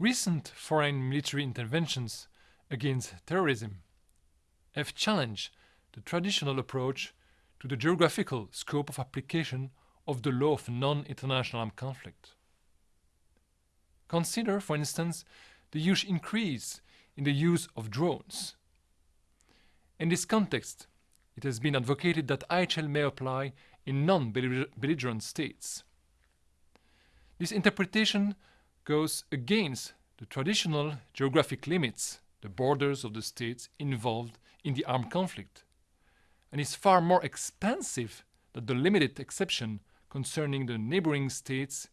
Recent foreign military interventions against terrorism have challenged the traditional approach to the geographical scope of application of the law of non-international armed conflict. Consider, for instance, the huge increase in the use of drones. In this context, it has been advocated that IHL may apply in non-belligerent states. This interpretation goes against the traditional geographic limits, the borders of the states involved in the armed conflict, and is far more expansive than the limited exception concerning the neighboring states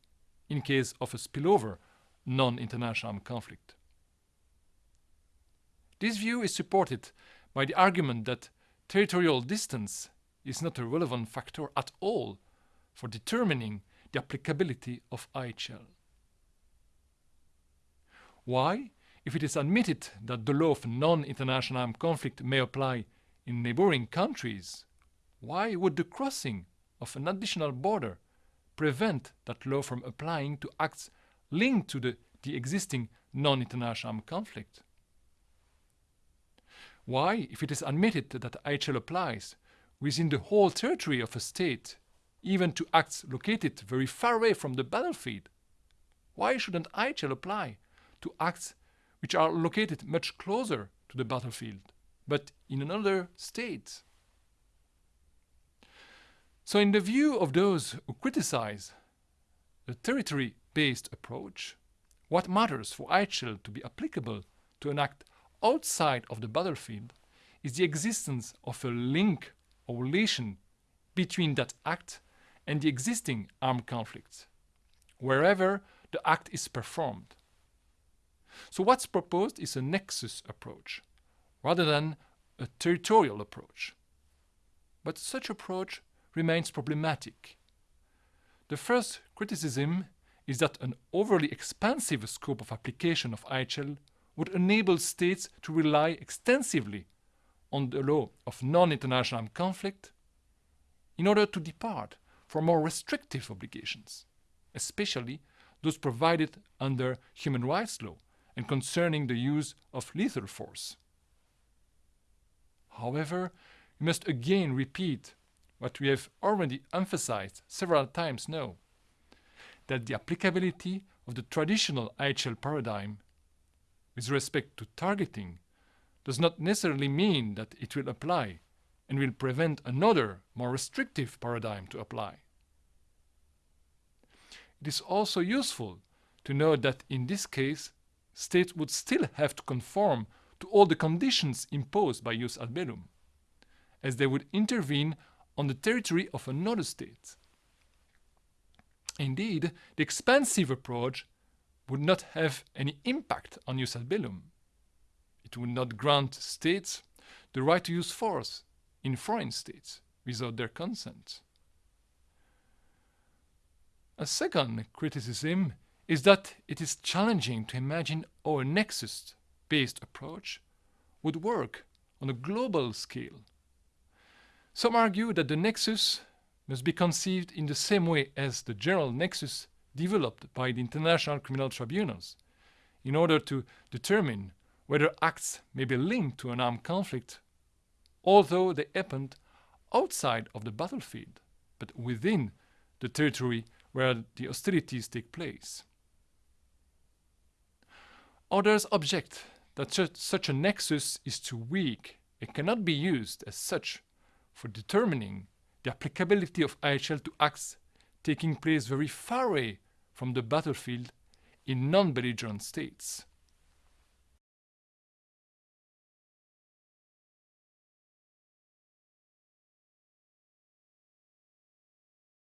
in case of a spillover non-international armed conflict. This view is supported by the argument that territorial distance is not a relevant factor at all for determining the applicability of IHL. Why, if it is admitted that the law of non-international armed conflict may apply in neighboring countries, why would the crossing of an additional border prevent that law from applying to acts linked to the, the existing non-international armed conflict? Why, if it is admitted that IHL applies within the whole territory of a state, even to acts located very far away from the battlefield, why shouldn't IHL apply to acts which are located much closer to the battlefield, but in another state? So in the view of those who criticize the territory-based approach, what matters for IHL to be applicable to an act outside of the battlefield is the existence of a link or relation between that act and the existing armed conflict, wherever the act is performed. So what's proposed is a nexus approach, rather than a territorial approach. But such approach remains problematic. The first criticism is that an overly expansive scope of application of IHL would enable states to rely extensively on the law of non-international armed conflict in order to depart from more restrictive obligations, especially those provided under human rights law and concerning the use of lethal force. However, we must again repeat what we have already emphasized several times now, that the applicability of the traditional IHL paradigm with respect to targeting does not necessarily mean that it will apply and will prevent another, more restrictive paradigm to apply. It is also useful to note that in this case, states would still have to conform to all the conditions imposed by jus ad bellum, as they would intervene on the territory of another state. Indeed, the expansive approach would not have any impact on jus ad bellum. It would not grant states the right to use force in foreign states without their consent. A second criticism is that it is challenging to imagine a nexus-based approach would work on a global scale. Some argue that the nexus must be conceived in the same way as the general nexus developed by the international criminal tribunals in order to determine whether acts may be linked to an armed conflict, although they happened outside of the battlefield, but within the territory where the hostilities take place. Others object that such a nexus is too weak and cannot be used as such for determining the applicability of IHL to acts taking place very far away from the battlefield in non-belligerent states.